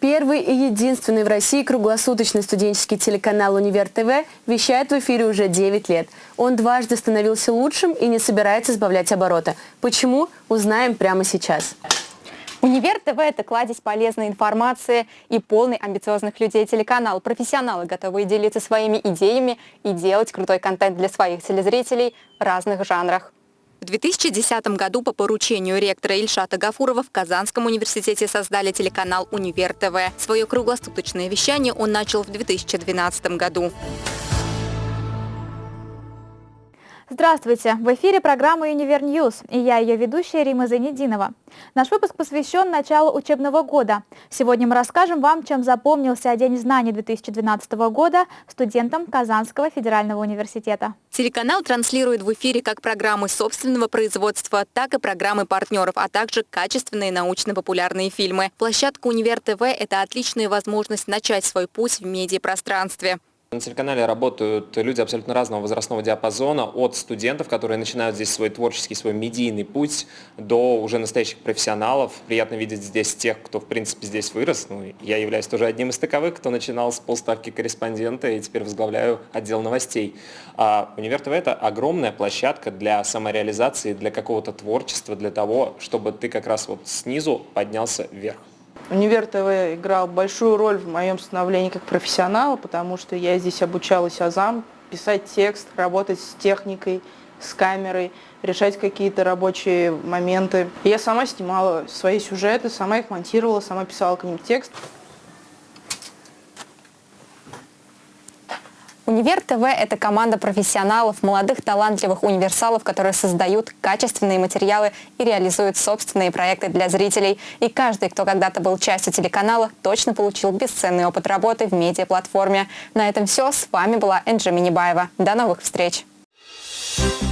Первый и единственный в России круглосуточный студенческий телеканал «Универ ТВ» вещает в эфире уже 9 лет. Он дважды становился лучшим и не собирается сбавлять обороты. Почему? Узнаем прямо сейчас. Универ ТВ – это кладезь полезной информации и полный амбициозных людей телеканал. Профессионалы готовы делиться своими идеями и делать крутой контент для своих телезрителей в разных жанрах. В 2010 году по поручению ректора Ильшата Гафурова в Казанском университете создали телеканал «Универ ТВ». Свое круглосуточное вещание он начал в 2012 году. Здравствуйте! В эфире программа «Универ News» и я ее ведущая Рима Занединова. Наш выпуск посвящен началу учебного года. Сегодня мы расскажем вам, чем запомнился День знаний 2012 года студентам Казанского федерального университета. Телеканал транслирует в эфире как программы собственного производства, так и программы партнеров, а также качественные научно-популярные фильмы. Площадка «Универ ТВ» – это отличная возможность начать свой путь в медиапространстве. На телеканале работают люди абсолютно разного возрастного диапазона, от студентов, которые начинают здесь свой творческий, свой медийный путь, до уже настоящих профессионалов. Приятно видеть здесь тех, кто, в принципе, здесь вырос. Ну, я являюсь тоже одним из таковых, кто начинал с полставки корреспондента и теперь возглавляю отдел новостей. А Универ ТВ – это огромная площадка для самореализации, для какого-то творчества, для того, чтобы ты как раз вот снизу поднялся вверх. Универ ТВ играл большую роль в моем становлении как профессионала, потому что я здесь обучалась азам, писать текст, работать с техникой, с камерой, решать какие-то рабочие моменты. Я сама снимала свои сюжеты, сама их монтировала, сама писала к ним текст. Универ ТВ – это команда профессионалов, молодых талантливых универсалов, которые создают качественные материалы и реализуют собственные проекты для зрителей. И каждый, кто когда-то был частью телеканала, точно получил бесценный опыт работы в медиаплатформе. На этом все. С вами была Энджи Минибаева. До новых встреч! Thank you